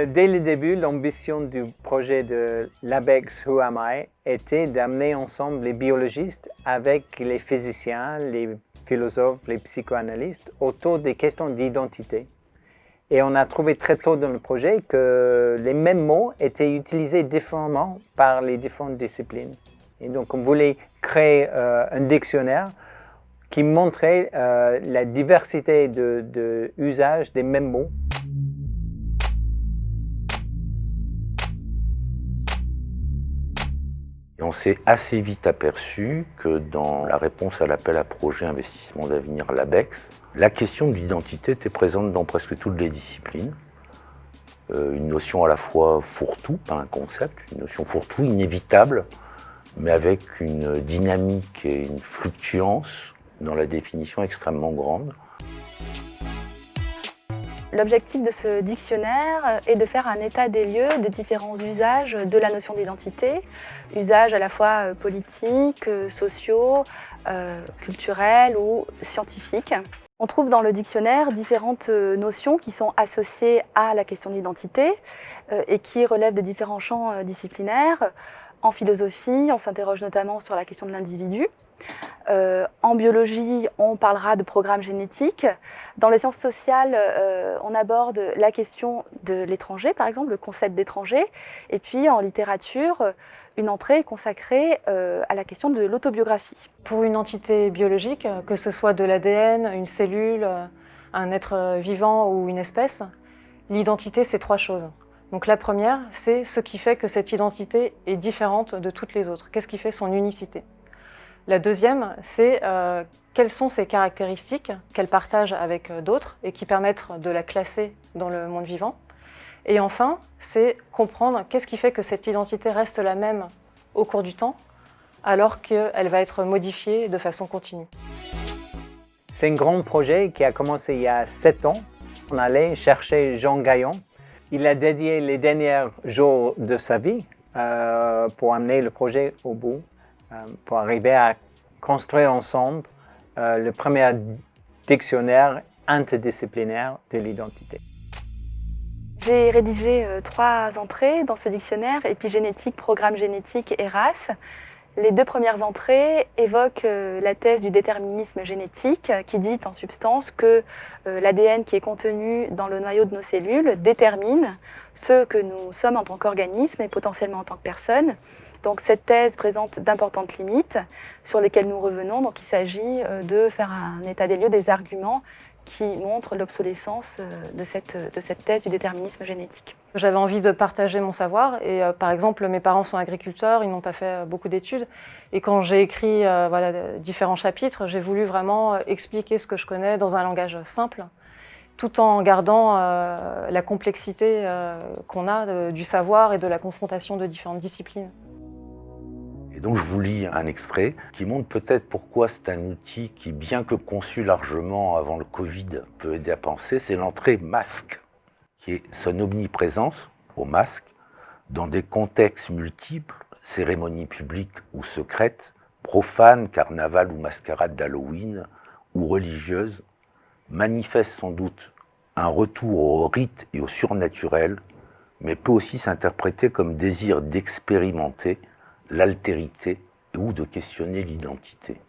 Euh, dès le début, l'ambition du projet de l'ABEX Who Am I était d'amener ensemble les biologistes avec les physiciens, les philosophes, les psychoanalystes autour des questions d'identité. Et on a trouvé très tôt dans le projet que les mêmes mots étaient utilisés différemment par les différentes disciplines. Et donc on voulait créer euh, un dictionnaire qui montrait euh, la diversité de, des mêmes mots. Et on s'est assez vite aperçu que dans la réponse à l'appel à projet investissement d'avenir l'ABEX, la question de l'identité était présente dans presque toutes les disciplines. Euh, une notion à la fois fourre-tout, pas un concept, une notion fourre-tout inévitable, mais avec une dynamique et une fluctuance dans la définition extrêmement grande. L'objectif de ce dictionnaire est de faire un état des lieux des différents usages de la notion d'identité, usages à la fois euh, politiques, euh, sociaux, euh, culturels ou scientifiques. On trouve dans le dictionnaire différentes notions qui sont associées à la question de l'identité et qui relèvent des différents champs disciplinaires. En philosophie, on s'interroge notamment sur la question de l'individu. Euh, en biologie, on parlera de programmes génétiques. Dans les sciences sociales, euh, on aborde la question de l'étranger, par exemple, le concept d'étranger. Et puis en littérature, une entrée consacrée euh, à la question de l'autobiographie. Pour une entité biologique, que ce soit de l'ADN, une cellule, un être vivant ou une espèce, l'identité, c'est trois choses. Donc la première, c'est ce qui fait que cette identité est différente de toutes les autres. Qu'est-ce qui fait son unicité? La deuxième, c'est euh, quelles sont ses caractéristiques qu'elle partage avec euh, d'autres et qui permettent de la classer dans le monde vivant. Et enfin, c'est comprendre qu'est-ce qui fait que cette identité reste la même au cours du temps, alors qu'elle va être modifiée de façon continue. C'est un grand projet qui a commencé il y a sept ans. On allait chercher Jean Gaillon. Il a dédié les derniers jours de sa vie euh, pour amener le projet au bout. Euh, pour arriver à construire ensemble euh, le premier dictionnaire interdisciplinaire de l'identité. J'ai rédigé euh, trois entrées dans ce dictionnaire, épigénétique, programme génétique et race. Les deux premières entrées évoquent la thèse du déterminisme génétique qui dit en substance que l'ADN qui est contenu dans le noyau de nos cellules détermine ce que nous sommes en tant qu'organisme et potentiellement en tant que personne. Donc cette thèse présente d'importantes limites sur lesquelles nous revenons. Donc il s'agit euh, de faire un état des lieux des arguments qui montrent l'obsolescence euh, de cette, thèse du déterminisme génétique. J'avais envie de partager mon savoir et euh, par exemple mes parents sont agriculteurs, ils n'ont pas fait beaucoup d'études et quand j'ai écrit différents chapitres, j'ai voulu vraiment expliquer ce que je connais dans un langage simple tout en gardant la complexité qu'on a du savoir et de la confrontation de différentes disciplines. Donc je vous lis un extrait qui montre peut-être pourquoi c'est un outil qui, bien que conçu largement avant le Covid, peut aider à penser, c'est l'entrée masque, qui est son omniprésence au masque dans des contextes multiples, cérémonies publiques ou secrètes, profanes, carnaval ou mascarade d'Halloween, ou religieuses, manifeste sans doute un retour au rite et au surnaturel, mais peut aussi s'interpréter comme désir d'expérimenter l'altérité ou de questionner l'identité.